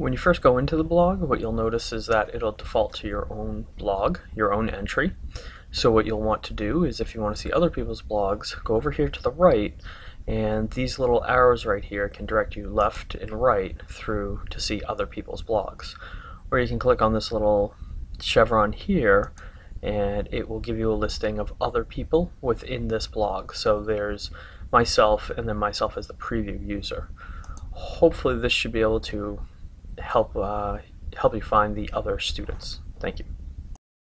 When you first go into the blog, what you'll notice is that it'll default to your own blog, your own entry. So what you'll want to do is if you want to see other people's blogs, go over here to the right and these little arrows right here can direct you left and right through to see other people's blogs. Or you can click on this little chevron here and it will give you a listing of other people within this blog. So there's myself and then myself as the preview user. Hopefully this should be able to help uh, help you find the other students. Thank you.